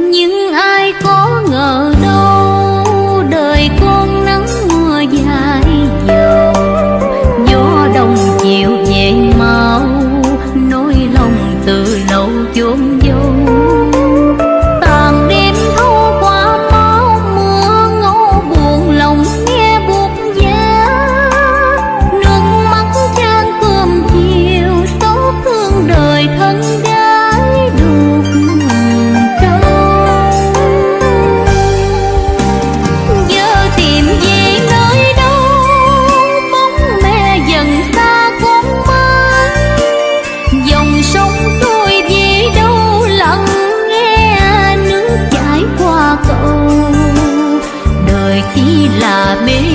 những người chảy chỉ là mê